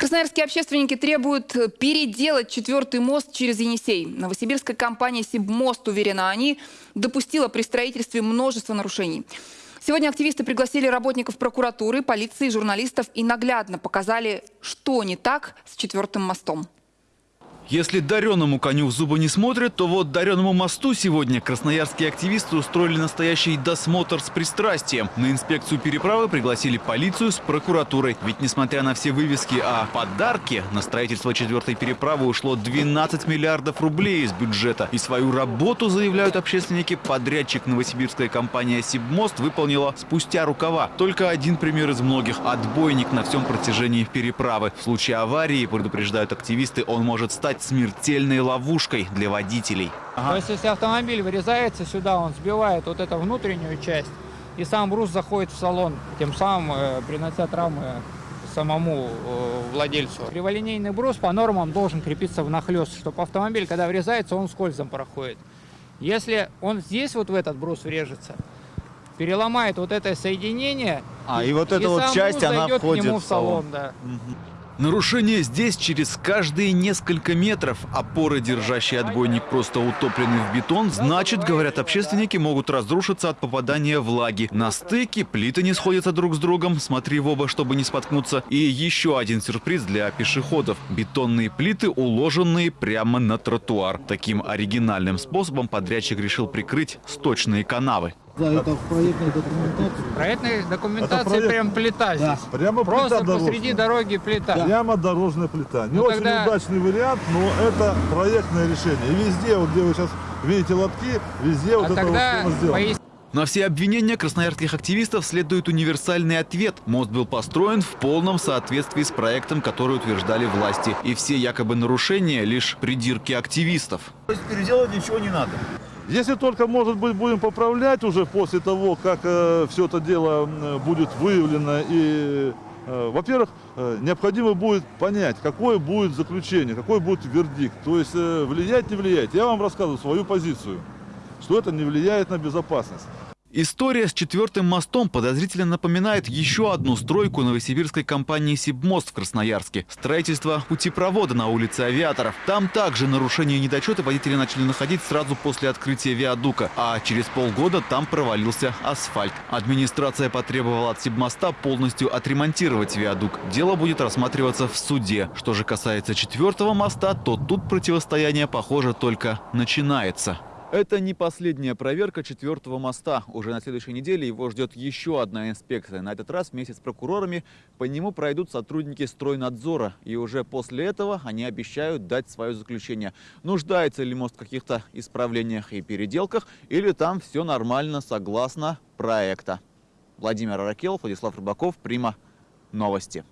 Красноярские общественники требуют переделать четвертый мост через Енисей. Новосибирская компания «Сибмост», уверена они, допустила при строительстве множество нарушений. Сегодня активисты пригласили работников прокуратуры, полиции, журналистов и наглядно показали, что не так с четвертым мостом. Если дареному коню в зубы не смотрят, то вот дареному мосту сегодня красноярские активисты устроили настоящий досмотр с пристрастием. На инспекцию переправы пригласили полицию с прокуратурой. Ведь несмотря на все вывески о подарке, на строительство четвертой переправы ушло 12 миллиардов рублей из бюджета. И свою работу, заявляют общественники, подрядчик новосибирская компания «Сибмост» выполнила спустя рукава. Только один пример из многих – отбойник на всем протяжении переправы. В случае аварии, предупреждают активисты, он может стать смертельной ловушкой для водителей. Ага. То есть, если автомобиль вырезается сюда, он сбивает вот эту внутреннюю часть, и сам брус заходит в салон, тем самым э, принося травмы самому э, владельцу. Криволинейный брус по нормам должен крепиться внахлёст, чтобы автомобиль, когда врезается, он скользом проходит. Если он здесь вот в этот брус врежется, переломает вот это соединение, а, и, и вот эта вот часть, она входит к нему в салон. В салон да. Угу. Нарушение здесь через каждые несколько метров. Опоры, держащие отбойник, просто утоплены в бетон. Значит, говорят общественники, могут разрушиться от попадания влаги. На стыке плиты не сходятся друг с другом. Смотри в оба, чтобы не споткнуться. И еще один сюрприз для пешеходов. Бетонные плиты, уложенные прямо на тротуар. Таким оригинальным способом подрядчик решил прикрыть сточные канавы. Да, это в проектной документации. В проектной документации проект... прям плита да. здесь. Прямо Просто плита посреди дороги плита. Да. Прямо дорожная плита. Не ну, очень тогда... удачный вариант, но это проектное решение. И везде, вот где вы сейчас видите лотки, везде а вот это вот сделано. На все обвинения красноярских активистов следует универсальный ответ. Мост был построен в полном соответствии с проектом, который утверждали власти. И все якобы нарушения – лишь придирки активистов. То есть переделать ничего не надо? Если только, может быть, будем поправлять уже после того, как э, все это дело будет выявлено и во-первых, э, необходимо будет понять, какое будет заключение, какой будет вердикт. То есть э, влиять, не влиять. Я вам рассказываю свою позицию, что это не влияет на безопасность. История с четвертым мостом подозрительно напоминает еще одну стройку новосибирской компании «Сибмост» в Красноярске. Строительство путепровода на улице Авиаторов. Там также нарушения и недочеты водители начали находить сразу после открытия виадука, а через полгода там провалился асфальт. Администрация потребовала от «Сибмоста» полностью отремонтировать виадук. Дело будет рассматриваться в суде. Что же касается четвертого моста, то тут противостояние, похоже, только начинается. Это не последняя проверка четвертого моста. Уже на следующей неделе его ждет еще одна инспекция. На этот раз вместе с прокурорами по нему пройдут сотрудники стройнадзора. И уже после этого они обещают дать свое заключение. Нуждается ли мост в каких-то исправлениях и переделках, или там все нормально согласно проекта. Владимир Аракелов, Владислав Рыбаков, Прима. Новости.